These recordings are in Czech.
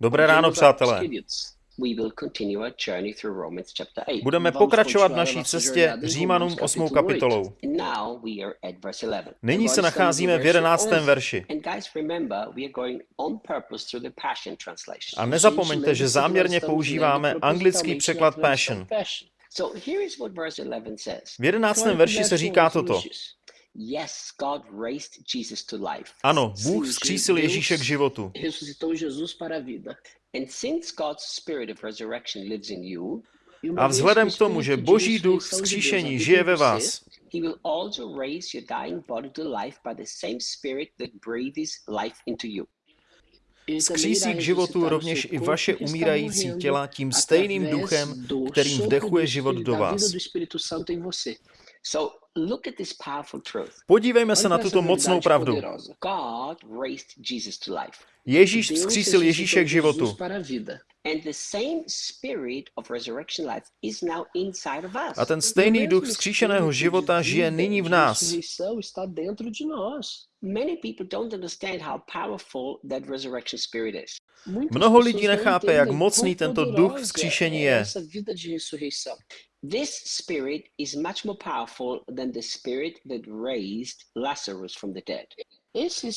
Dobré ráno, přátelé. We will continue our journey through Romans chapter 8. Budeme pokračovat v naší cestě Římanům 8. kapitolou. And now we are at verse 11. Nyní se nacházíme v 11. verši. A nezapomeňte, že záměrně používáme anglický překlad Passion. So here is what verse 11 says. V 11. verši se říká toto. Yes, God raised Jesus to life. Ano, Bůh vzkřísil Ježíše k životu. ressuscitou Jesus para a vida. And since God's spirit of resurrection lives in you, uma A vez vzhledem k tomu, že Boží duch vzkříšení žije ve vás, he will also raise your dying body to life by the same spirit that breathes life into you. ele também Vzkřísí irá k životu rovněž i vaše umírající těla tím stejným duchem, do kterým vdechuje život do vás. Do Espírito Santo em você. So look at this powerful truth. Podívejme se na tuto mocnou pravdu. poderosa. God raised Jesus to life. Ježíš vzkřísil Ježíše k životu. A vida. And the same spirit of resurrection life is now inside of us. A ten stejný duch vzkříšeného života žije nyní v nás. ressurreição está dentro de nós. Many people don't understand how powerful that resurrection spirit is. Muitas Mnoho lidí nechápe, jak mocný tento duch vzkříšení je. This spirit is much more powerful than the spirit that raised Lazarus from the dead.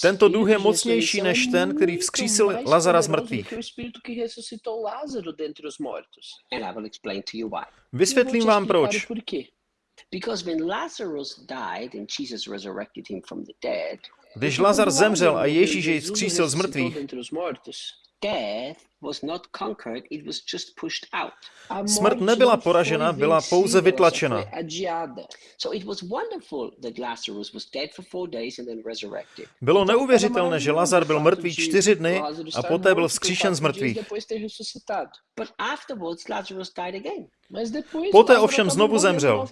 Tento duch je mocnější než ten, který vzkřísil Lazara z mrtvých. Vysvětlím vám proč. Because when Lazarus died and Jesus resurrected him from the dead, Když Lazar zemřel a Ježíš jej vzkřísil z mrtvých, Smrt nebyla poražena, byla pouze vytlačena. Bylo neuvěřitelné, že Lazar byl mrtvý čtyři dny a poté byl vzkříšen z mrtvých. Poté ovšem znovu zemřel.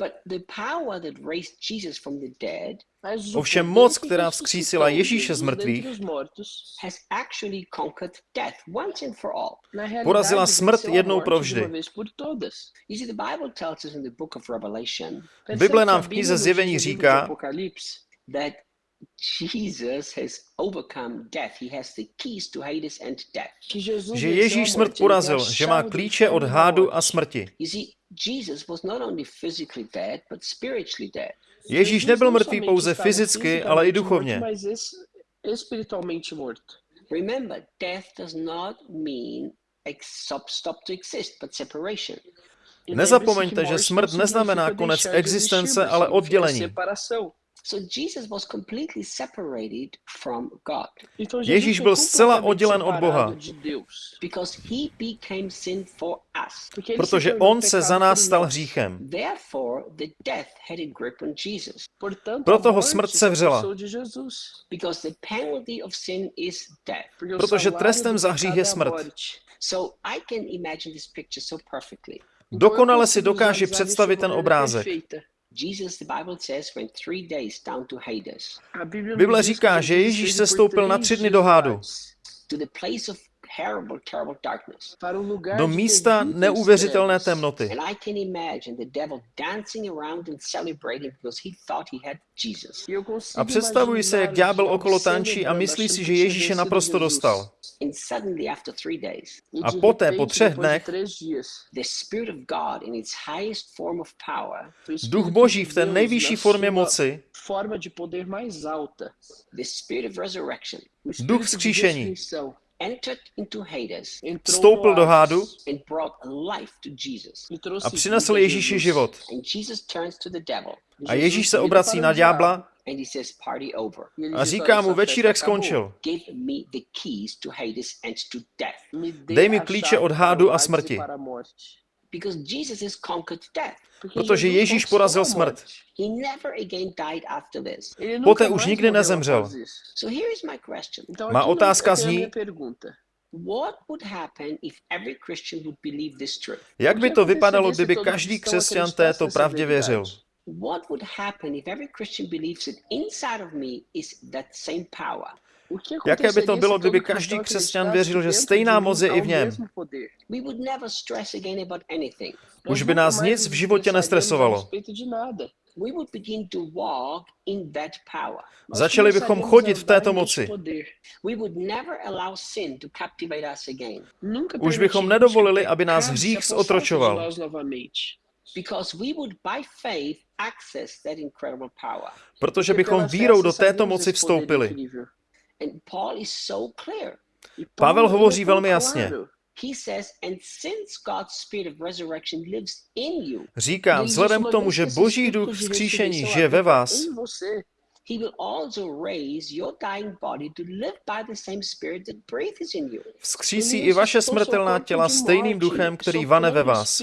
Novamente. But the power that raised Jesus from the dead Mas o Ovšem moc, která vzkřísila Ježíše z mrtvých, os mortos, has actually conquered death once and for all. na realidade, Porazila smrt jednou provždy. Bible tells us in the book of Revelation Percebe Bible que nám v knize Zjevení říká, Apocalipse that Jesus has overcome death. He has the keys to Hades and death. que Jesus že Ježíš smrt porazil, že má klíče od hádu a smrti. You see, Jesus was not only physically dead, but spiritually dead. Ježíš Jesus nebyl mrtvý pouze fyzicky, ale i duchovně. Morto, mas es- espiritualmente morto. Remember, death does not mean ex- stop, stop to exist, but separation. Nezapomeňte, že smrt neznamená konec existence, ale oddělení. Separação. So Jesus was completely separated from God Então Ježíš byl zcela oddělen od Boha. separado de Deus. because he became sin for us. Porque ele Protože on se za nás stal hříchem. Therefore, the death had a grip on Jesus Portanto, Proto ho smrt se sevřela. apossou de Jesus. because the penalty of sin is death. Porque o Protože trestem za hřích je smrt. morte. So I can imagine this picture so perfectly. Então, eu Dokonale si dokáže představit ten obrázek. Perfeita. Jesus, the Bible says, went three days down to Hades, A Bíblia nos Bible diz que říká, že Jesus Ježíš se stoupil na tři dny do hádu. Um Do místa terríveis neuvěřitelné temnoty. And I can imagine the devil dancing around and celebrating because he thought he had Jesus. E A představuji se, jak ďábel okolo tančí a myslí si, že Ježíše vencido naprosto dostal. E A poté, po třech dnech, três dias, the Spirit of God, in its highest form of power, o Espírito Duch Boží v té nejvyšší formě moci, Duch vzkříšení. Ressurreição, entered into Hades entrou Vstoupil do hádu a přinesl Ježíši život. And Jesus turns to the devil A Ježíš se obrací na ďábla a říká "Olha, mu, večírek skončil. Give me the keys to Hades and to death. Me dê Dej mi klíče od hádu a smrti. Para a morte. Because Jesus has conquered death. Porque Protože Ježíš porazil smrt. morte. He never again died after this. Ele nunca Poté už nikdy nezemřel. após isso. So here is my question. Então, Má otázka zní- minha pergunta. What would happen if every Christian would believe this truth? Jak by to vypadalo, kdyby každý křesťan této pravdě věřil? What would happen if every Christian believes that inside of me is that same power? Jaké by to bylo, kdyby každý křesťan věřil, že stejná moc je i v něm? Už by nás nic v životě nestresovalo. Začali bychom chodit v této moci. Už bychom nedovolili, aby nás hřích zotročoval. Protože bychom vírou do této moci vstoupili. Pavel hovoří velmi jasně. Říká, vzhledem k tomu, že Boží duch vzkříšení žije ve vás, he will also raise your dying body to live by the same spirit that breathes in you. Vzkřísí i vaše smrtelná těla stejným duchem, který vane ve vás.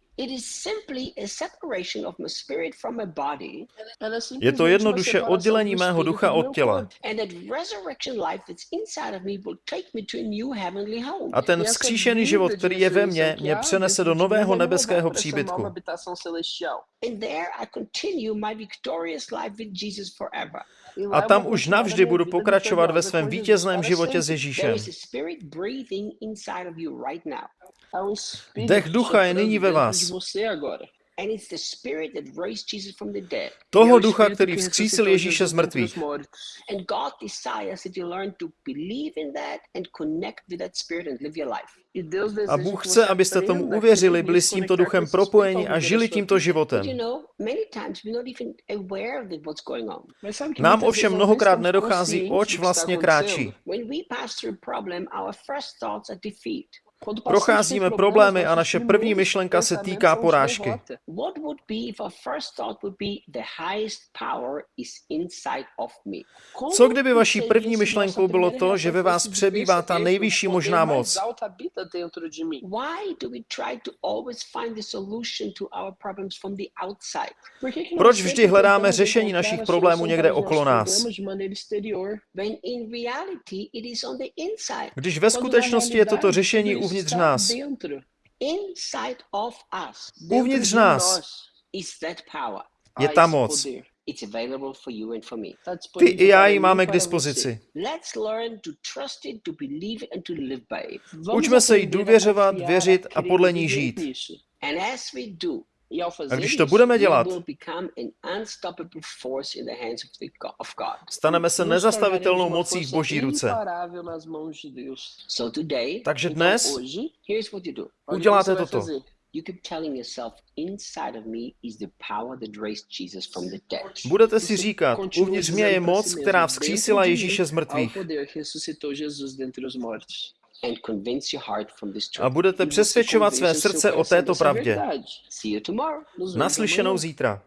Je to jednoduše oddělení mého ducha od těla. A ten vzkříšený život, který je ve mně, mě přenese do nového nebeského příbytku a tam už navždy budu pokračovat ve svém vítězném životě s Ježíšem. Dech ducha je nyní ve vás. Toho ducha, který vzkřísil Ježíše z mrtvých. A Bůh chce, abyste tomu uvěřili, byli s tímto duchem propojeni a žili tímto životem. Nám ovšem mnohokrát nedochází, oč vlastně kráčí. Procházíme problémy a naše první myšlenka se týká porážky. Co kdyby vaší první myšlenkou bylo to, že ve vás přebývá ta nejvyšší možná moc? Proč vždy hledáme řešení našich problémů někde okolo nás? Když ve skutečnosti je toto řešení uvnitř nás. Uvnitř nás je ta moc. Ty i já ji máme k dispozici. Učme se jí důvěřovat, věřit a podle ní žít. A když to budeme dělat, staneme se nezastavitelnou mocí v Boží ruce. Takže dnes uděláte toto. Budete si říkat, uvnitř mě je moc, která vzkřísila Ježíše z mrtvých a budete přesvědčovat své srdce o této pravdě. Naslyšenou zítra.